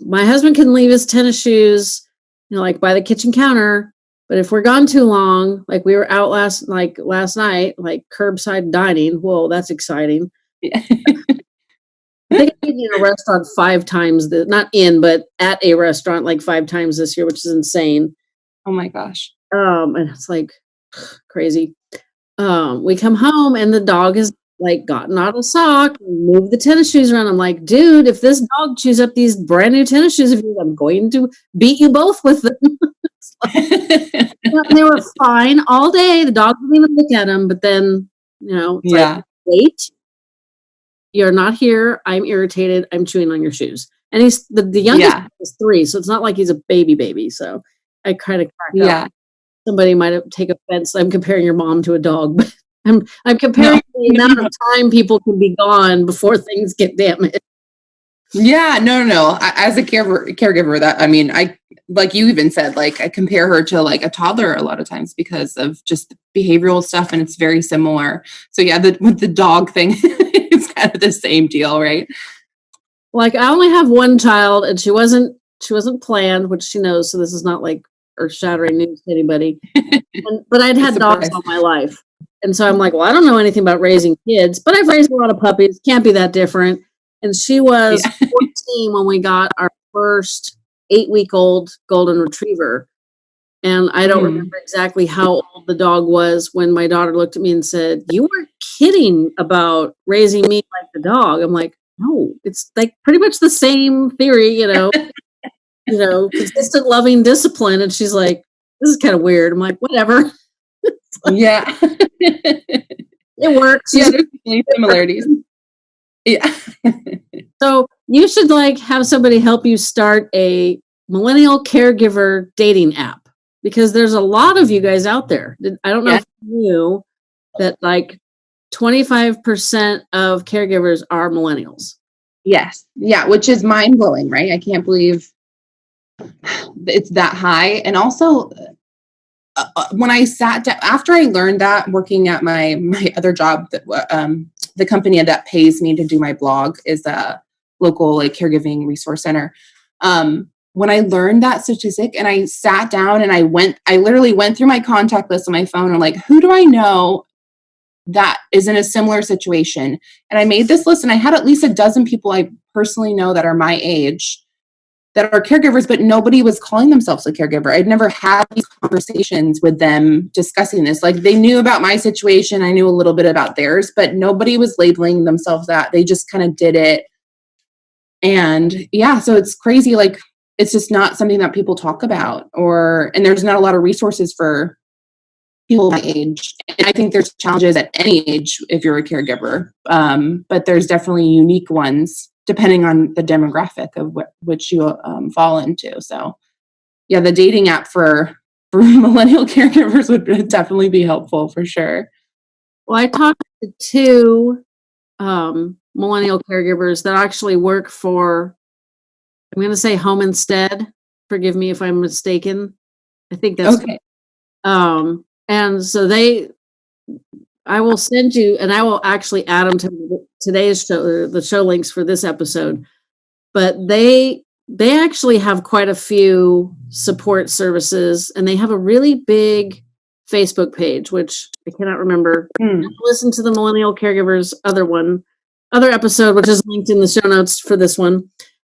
my husband can leave his tennis shoes, you know, like by the kitchen counter. But if we're gone too long, like we were out last, like last night, like curbside dining. Whoa, that's exciting. Yeah. I think I've been in a restaurant five times, the, not in, but at a restaurant like five times this year, which is insane. Oh my gosh. Um, and it's like crazy. Um, we come home and the dog has like gotten out of sock, moved the tennis shoes around. I'm like, dude, if this dog chews up these brand new tennis shoes of yours, I'm going to beat you both with them. like, they were fine all day. The dog didn't even look at them, but then, you know, yeah. Like, wait, you're not here. I'm irritated. I'm chewing on your shoes. And he's the, the youngest yeah. is three, so it's not like he's a baby baby. So I kind of yeah. Up. Somebody might have take offense. I'm comparing your mom to a dog, but I'm I'm comparing no. the amount of time people can be gone before things get damaged. Yeah, no, no, no. As a caregiver, caregiver, that I mean, I like you even said, like I compare her to like a toddler a lot of times because of just behavioral stuff, and it's very similar. So yeah, the with the dog thing, kind of the same deal, right? Like I only have one child, and she wasn't she wasn't planned, which she knows. So this is not like earth shattering news to anybody. and, but I'd had dogs all my life, and so I'm like, well, I don't know anything about raising kids, but I've raised a lot of puppies. Can't be that different. And she was yeah. 14 when we got our first eight week old golden retriever. And I don't mm. remember exactly how old the dog was when my daughter looked at me and said, You were kidding about raising me like the dog. I'm like, No, it's like pretty much the same theory, you know, you know, consistent loving discipline. And she's like, this is kind of weird. I'm like, whatever. yeah. it works. Yeah, there's similarities. Yeah. So you should like have somebody help you start a millennial caregiver dating app because there's a lot of you guys out there. I don't know Yeah. if you knew that like 25% of caregivers are millennials. Yes. Yeah, which is mind blowing, right? I can't believe it's that high. And also, uh, uh, when I sat down after I learned that working at my my other job, that um, the company that pays me to do my blog is a local like caregiving resource center. Um, when I learned that statistic and I sat down and I went, I literally went through my contact list on my phone and like, who do I know that is in a similar situation? And I made this list and I had at least a dozen people I personally know that are my age that are caregivers, but nobody was calling themselves a caregiver. I'd never had these conversations with them discussing this. Like they knew about my situation, I knew a little bit about theirs, but nobody was labeling themselves that. They just kind of did it. And yeah, so it's crazy. Like it's just not something that people talk about, or, and there's not a lot of resources for people my age. And I think there's challenges at any age if you're a caregiver, um, but there's definitely unique ones depending on the demographic of what which you um, fall into. So, yeah, the dating app for for millennial caregivers would definitely be helpful for sure. Well, I talked to two um, millennial caregivers that actually work for, I'm going to say Home Instead. Forgive me if I'm mistaken. I think that's Okay. Um, and so they, I will send you, and I will actually add them to today's show, the show links for this episode. But they, they actually have quite a few support services, and they have a really big Facebook page, which I cannot remember. Hmm. Listen to the Millennial Caregivers other one, other episode, which is linked in the show notes for this one.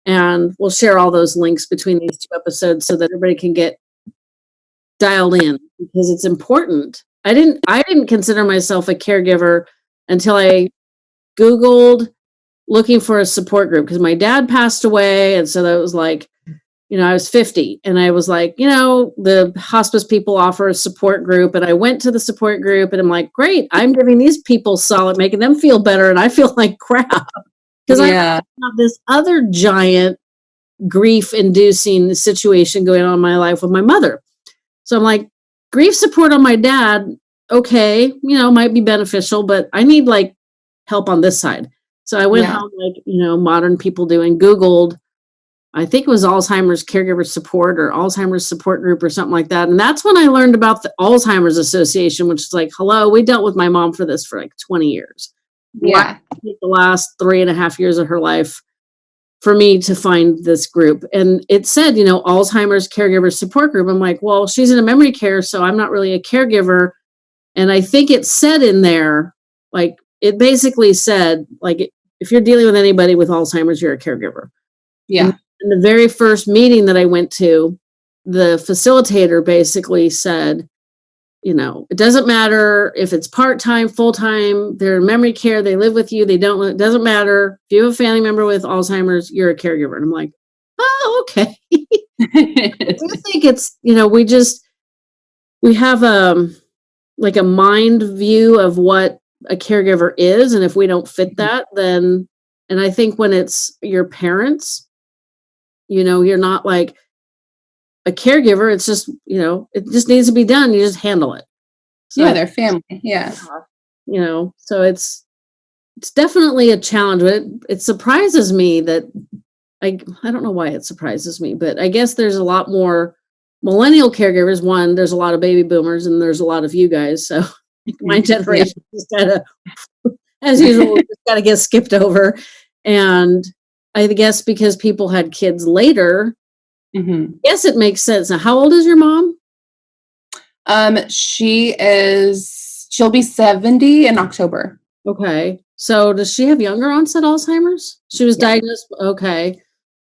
And we'll share all those links between these two episodes so that everybody can get dialed in because it's important. I didn't I didn't consider myself a caregiver until I googled looking for a support group because my dad passed away and so that was like you know I was 50 and I was like you know the hospice people offer a support group and I went to the support group and I'm like great I'm giving these people solid making them feel better and I feel like crap because I have this other giant grief inducing situation going on in my life with my mother. So I'm like, grief support on my dad, okay, you know, might be beneficial, but I need like help on this side. So I went Yeah. home, like, you know, modern people do and Googled, I think it was Alzheimer's caregiver support or Alzheimer's support group or something like that. And that's when I learned about the Alzheimer's Association, which is like, hello, we dealt with my mom for this for like 20 years Yeah. the last three and a half years of her life for me to find this group. And it said, you know, Alzheimer's caregiver support group. I'm like, well, she's in a memory care, so I'm not really a caregiver. And I think it said in there, like, it basically said, like, if you're dealing with anybody with Alzheimer's, you're a caregiver. Yeah. In the very first meeting that I went to, the facilitator basically said, you know, it doesn't matter if it's part time, full time, they're in memory care, they live with you, they don't, it doesn't matter. If you have a family member with Alzheimer's, you're a caregiver. And I'm like, oh, okay. I do think it's, you know, we just, we have um like a mind view of what a caregiver is. And if we don't fit that, then, and I think when it's your parents, you know, you're not like a caregiver. It's just, you know, it just needs to be done. You just handle it. So yeah, I they're family. Yeah. you know so it's it's definitely a challenge but it, it surprises me that i i don't know why it surprises me but i guess there's a lot more millennial caregivers one there's a lot of baby boomers and there's a lot of you guys so my Mhm. Yeah. generation just of as usual just got to get skipped over and i guess because people had kids later hmm yes it makes sense now how old is your mom Um, she is. She'll be seventy in October. okay so does she have younger onset alzheimer's she was Yeah. diagnosed okay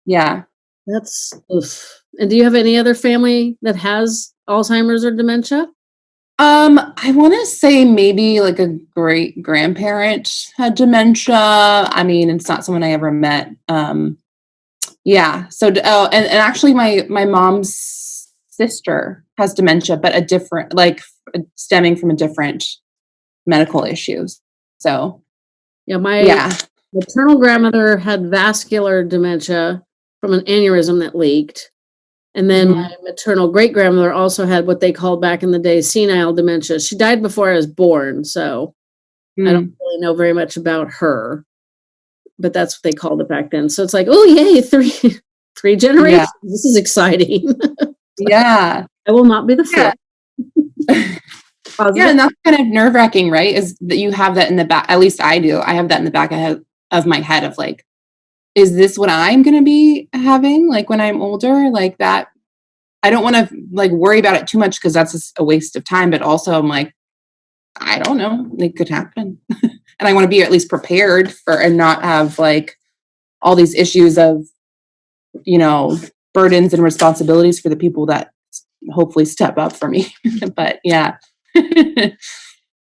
Yeah. That's oof. And do you have any other family that has Alzheimer's or dementia? Um, I want to say maybe like a great grandparent had dementia. I mean, it's not someone I ever met. Um, yeah. So, oh, and, and actually, my my mom's sister has dementia, but a different, like stemming from a different medical issues. So Yeah, my yeah, maternal grandmother had vascular dementia from an aneurysm that leaked. And then Mhm. my maternal great grandmother also had what they called back in the day senile dementia. She died before I was born, so I Mm. don't really know very much about her. But that's what they called it back then. So it's like, oh yay, three three generations. This is exciting. yeah, I will not be the Yeah. yeah, and that's kind of nerve wracking, right? Is that you have that in the back? At least I do. I have that in the back of, of my head of like, is this what I'm going to be having like when I'm older? Like that. I don't want to like worry about it too much because that's a waste of time. But also, I'm like, I don't know. It could happen, and I want to be at least prepared for and not have like all these issues of, you know, burdens and responsibilities for the people that hopefully step up for me. but yeah.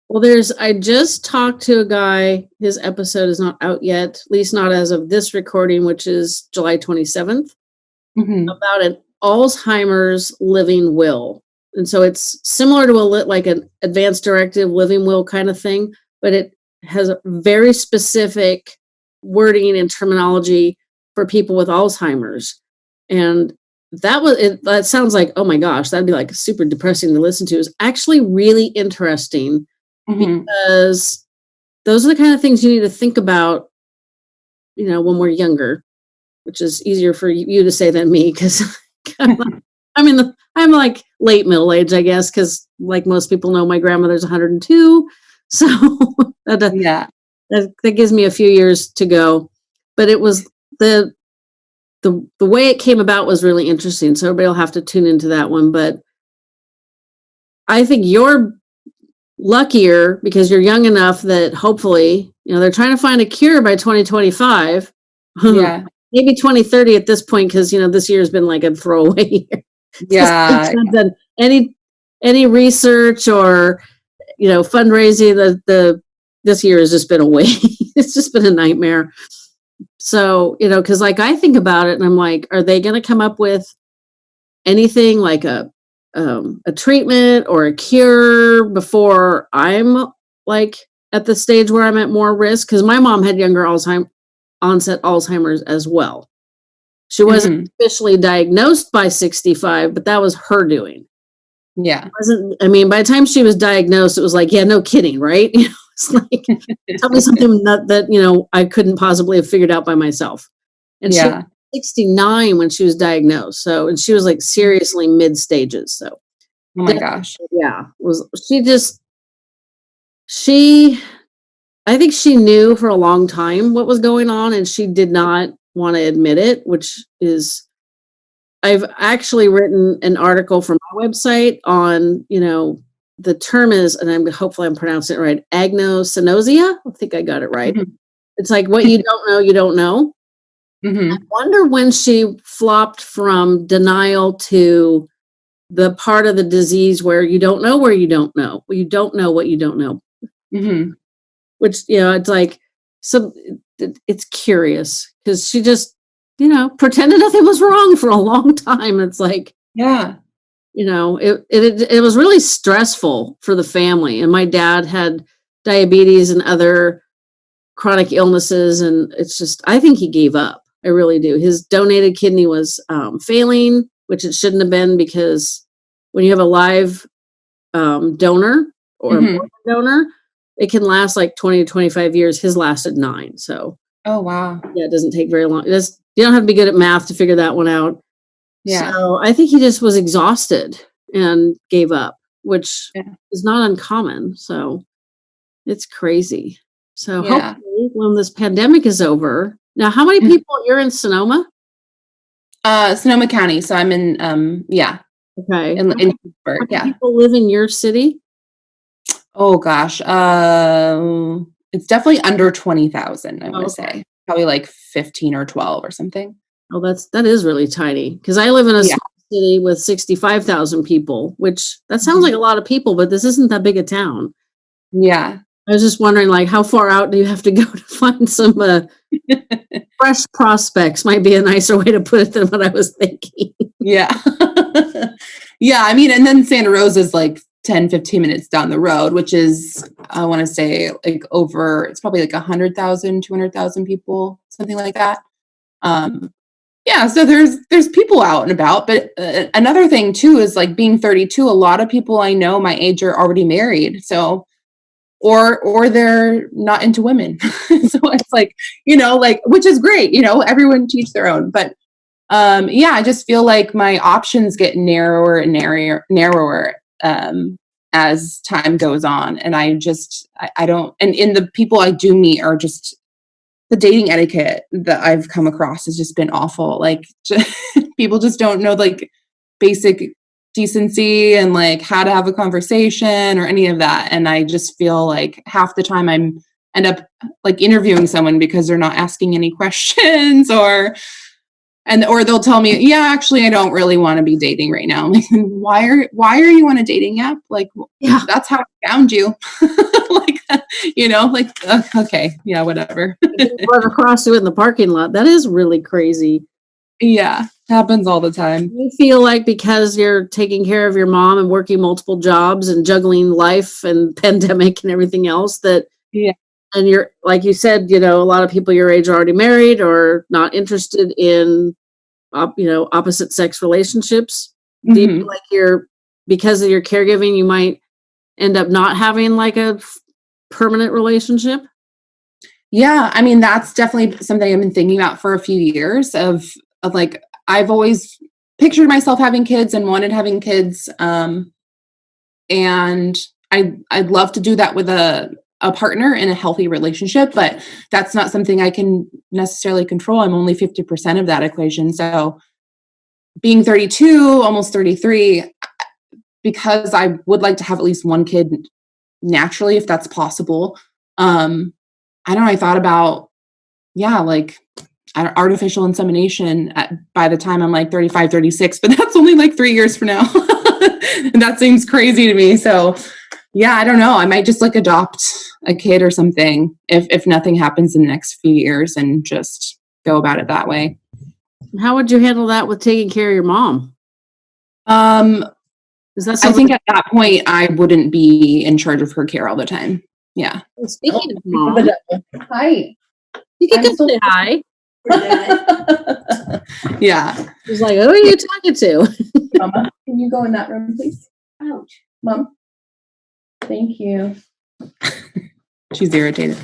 Well, there's, I just talked to a guy, his episode is not out yet, at least not as of this recording, which is July 27th, Mhm. about an Alzheimer's living will. And so it's similar to a lit, like an advanced directive living will kind of thing, but it has a very specific wording and terminology for people with Alzheimer's. And that was it that sounds like, oh my gosh, that'd be like super depressing to listen to. Is actually really interesting Mhm. because those are the kind of things you need to think about you know when we're younger which is easier for you to say than me because i'm in the i'm like late middle age i guess because like most people know my grandmother's 102 so that, Yeah. that that gives me a few years to go but it was the the the way it came about was really interesting so everybody will have to tune into that one but i think you're luckier because you're young enough that hopefully, you know, they're trying to find a cure by 2025. Yeah. Maybe 2030 at this point, because you know, this year's been like a throwaway year. Yeah. Any any research or you know, fundraising, the the this year has just been a waste. it's just been a nightmare. So, you know, because like I think about it and I'm like, are they gonna come up with anything like a um, a treatment or a cure before I'm like at the stage where I'm at more risk. Because my mom had younger Alzheimer onset Alzheimer's as well. She wasn't Mhm. officially diagnosed by 65, but that was her doing. Yeah. It wasn't I mean, by the time she was diagnosed, it was like, yeah, no kidding, right? You know, it's like tell me something that, that you know I couldn't possibly have figured out by myself. And she Yeah. 69 when she was diagnosed. So, and she was like seriously mid stages. So, Oh my gosh. yeah, was she just, she, I think she knew for a long time what was going on and she did not want to admit it, which is, I've actually written an article from my website on, you know, the term is, and I'm hopefully I'm pronouncing it right, agnosynosia. I think I got it right. Mhm. It's like what you don't know, you don't know. hmm I wonder when she flopped from denial to the part of the disease where you don't know where you don't know. You don't know what you don't know. hmm Which, you know, it's like it- it's curious because she just, you know, pretended nothing was wrong for a long time. It's like, Yeah. you know, it it it was really stressful for the family. And my dad had diabetes and other chronic illnesses and it's just I think he gave up. I really do. His donated kidney was um, failing, which it shouldn't have been because when you have a live um, donor or Mhm. a donor, it can last like 20 to 25 years. His lasted nine. So Oh wow. yeah, it doesn't take very long. Does, you don't have to be good at math to figure that one out. Yeah. So I think he just was exhausted and gave up, which Yeah. is not uncommon. So it's crazy. So Yeah. hopefully when this pandemic is over. Now, how many Mhm. people you're in Sonoma? Uh, Sonoma County. So I'm in. Um. Yeah. Okay. In, in Pittsburgh. Yeah. people live in your city? Oh gosh. Um. it's definitely under twenty thousand. I want to Okay. say probably like fifteen or twelve or something. Oh, that's that is really tiny. Because I live in a Yeah. small city with sixty-five thousand people, which that sounds Mhm. like a lot of people, but this isn't that big a town. Yeah. I was just wondering, like, how far out do you have to go to find some uh, fresh prospects? Might be a nicer way to put it than what I was thinking. Yeah. yeah. I mean, and then Santa Rosa is like 10, 15 minutes down the road, which is, I want to say, like over, it's probably like 100,000, 200,000 people, something like that. Um, yeah, so there's there's people out and about, but uh, another thing too is like being 32. A lot of people I know my age are already married, so or or they're not into women. so it's like you know, like which is great. You know, everyone teach their own, but um, yeah, I just feel like my options get narrower and narrower, narrower um, as time goes on, and I just I, I don't. And in the people I do meet are just the dating etiquette that I've come across has just been awful. Like just, people just don't know like basic decency and like how to have a conversation or any of that. And I just feel like half the time I'm end up like interviewing someone because they're not asking any questions or and or they'll tell me yeah actually i don't really want to be dating right now. I'm like why are why are you on a dating app? Like yeah. that's how i found you. Like you know like uh, okay yeah whatever. Run across you in the parking lot. That is really crazy. Yeah happens all the time. You feel like because you're taking care of your mom and working multiple jobs and juggling life and pandemic and everything else that yeah and you're like you said you know a lot of people your age are already married or not interested in you know opposite sex relationships mm-hmm. do you mm-hmm. feel like you're because of your caregiving you might end up not having like a f- permanent relationship yeah i mean that's definitely something i've been thinking about for a few years of of like i've always pictured myself having kids and wanted having kids um and i i'd love to do that with a a partner in a healthy relationship, but that's not something I can necessarily control. I'm only 50% of that equation. So being 32, almost 33, because I would like to have at least one kid naturally, if that's possible. Um, I don't know, I thought about, yeah, like artificial insemination at, by the time I'm like 35, 36, but that's only like three years from now. and that seems crazy to me. So yeah, I don't know. I might just like adopt a kid or something if if nothing happens in the next few years and just go about it that way. How would you handle that with taking care of your mom? Um, is that I think at that point I wouldn't be in charge of her care all the time. Yeah. Well, speaking oh, of mom, hi. You can come say hi. yeah. He's like, who are you talking to? Mama, can you go in that room, please? Ouch. Mom. Thank you. She's irritated.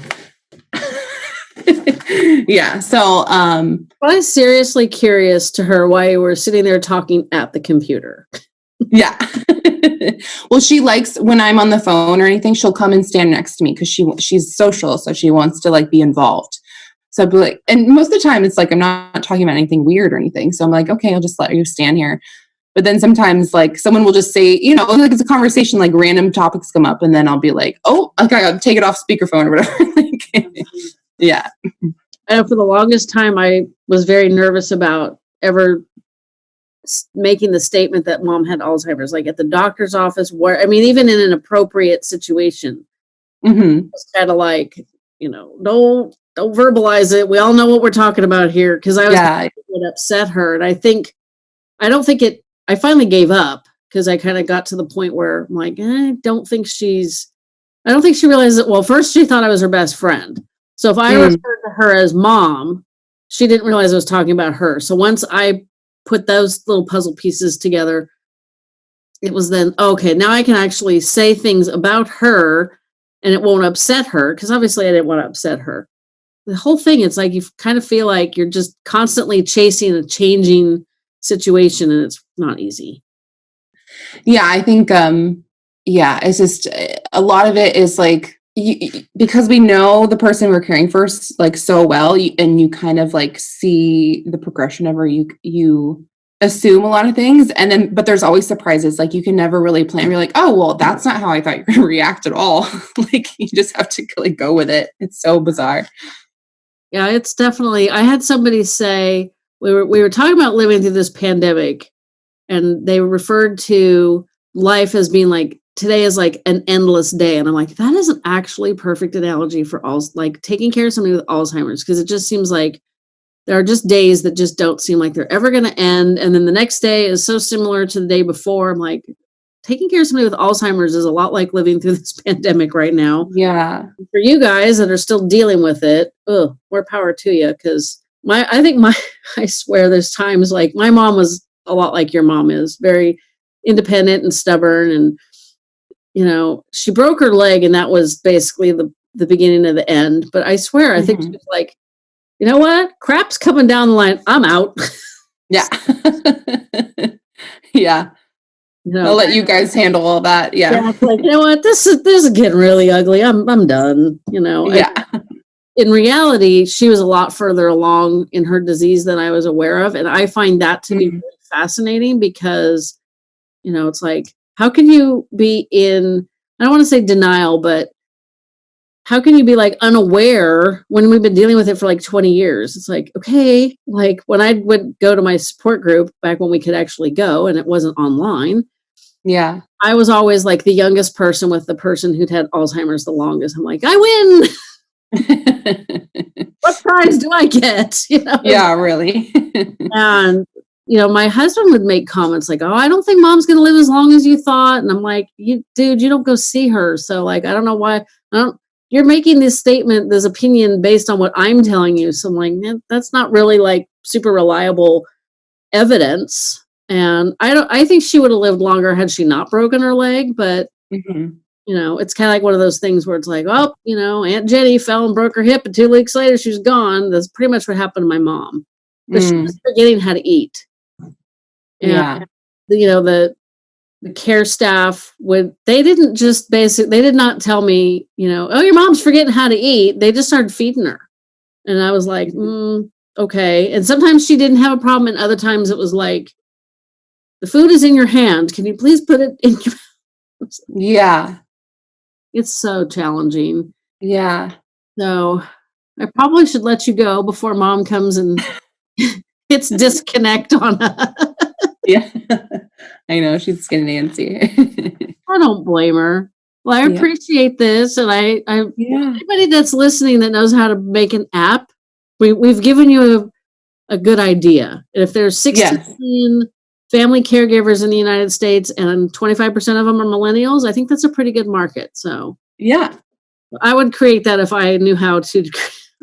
yeah. So um I was seriously curious to her why you were sitting there talking at the computer. yeah. well, she likes when I'm on the phone or anything, she'll come and stand next to me because she she's social, so she wants to like be involved. So I'd be like, and most of the time it's like I'm not talking about anything weird or anything. So I'm like, okay, I'll just let you stand here. But then sometimes like someone will just say, you know, like it's a conversation, like random topics come up, and then I'll be like, oh, okay, I'll take it off speakerphone or whatever. like, yeah. I know for the longest time I was very nervous about ever making the statement that mom had Alzheimer's, like at the doctor's office, where I mean, even in an appropriate situation, mm-hmm. it's kind of like, you know, don't don't verbalize it. We all know what we're talking about here because I was yeah. would upset her, and I think I don't think it I finally gave up because I kind of got to the point where I'm like, eh, I don't think she's, I don't think she realized that. Well, first she thought I was her best friend. So if I mm. referred to her as mom, she didn't realize I was talking about her. So once I put those little puzzle pieces together, it was then, okay, now I can actually say things about her and it won't upset her because obviously I didn't want to upset her. The whole thing, it's like you kind of feel like you're just constantly chasing a changing situation and it's not easy. Yeah, I think um yeah, it's just a lot of it is like you, because we know the person we're caring for like so well and you kind of like see the progression of her you you assume a lot of things and then but there's always surprises like you can never really plan you're like oh well that's not how i thought you were going to react at all. Like you just have to like go with it. It's so bizarre. Yeah it's definitely i had somebody say we were we were talking about living through this pandemic and they referred to life as being like today is like an endless day. And I'm like, that is an actually perfect analogy for all like taking care of somebody with Alzheimer's because it just seems like there are just days that just don't seem like they're ever going to end. And then the next day is so similar to the day before. I'm like, taking care of somebody with Alzheimer's is a lot like living through this pandemic right now. Yeah. For you guys that are still dealing with it, oh, more power to you. Because my, I think my, I swear, there's times like my mom was a lot like your mom is, very independent and stubborn, and you know, she broke her leg, and that was basically the the beginning of the end. But I swear, I mm-hmm. think she was like, you know what, crap's coming down the line. I'm out. yeah. yeah. You know, I'll let you guys handle all that. Yeah. yeah like, you know what? This is this is getting really ugly. I'm I'm done. You know. Yeah. I, in reality, she was a lot further along in her disease than I was aware of, and I find that to mm-hmm. be really fascinating because, you know, it's like how can you be in I don't want to say denial, but how can you be like unaware when we've been dealing with it for like 20 years? It's like, okay, like when I would go to my support group back when we could actually go and it wasn't online, yeah. I was always like the youngest person with the person who'd had Alzheimer's the longest. I'm like, I win. what prize do I get? You know? Yeah, really. and you know, my husband would make comments like, "Oh, I don't think mom's going to live as long as you thought," and I'm like, "You, dude, you don't go see her, so like, I don't know why. I don't. You're making this statement, this opinion based on what I'm telling you. So I'm like, man, that's not really like super reliable evidence." And I don't I think she would have lived longer had she not broken her leg, but mm-hmm. You know, it's kind of like one of those things where it's like, oh, you know, Aunt Jenny fell and broke her hip, and two weeks later she's gone. That's pretty much what happened to my mom. But mm. she was forgetting how to eat. And, yeah. You know, the the care staff would they didn't just basic they did not tell me, you know, oh your mom's forgetting how to eat. They just started feeding her. And I was like, mm, okay. And sometimes she didn't have a problem, and other times it was like, the food is in your hand. Can you please put it in your Yeah. It's so challenging. Yeah. So I probably should let you go before mom comes and hits disconnect on us. yeah. I know she's getting antsy. I don't blame her. Well, I yeah. appreciate this, and I, I yeah. anybody that's listening that knows how to make an app, we we've given you a, a good idea. If there's 16 yes family caregivers in the United States and 25% of them are millennials, I think that's a pretty good market. So, yeah. I would create that if I knew how to.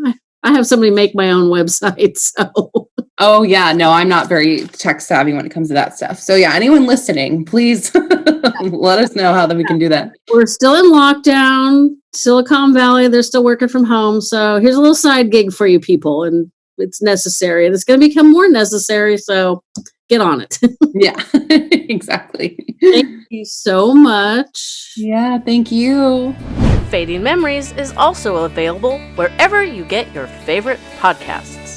I have somebody make my own website. So, oh, yeah. No, I'm not very tech savvy when it comes to that stuff. So, yeah, anyone listening, please let us know how that we can do that. We're still in lockdown, Silicon Valley. They're still working from home. So, here's a little side gig for you people. And it's necessary and it's going to become more necessary. So, get on it. yeah, exactly. Thank you so much. Yeah, thank you. Fading Memories is also available wherever you get your favorite podcasts.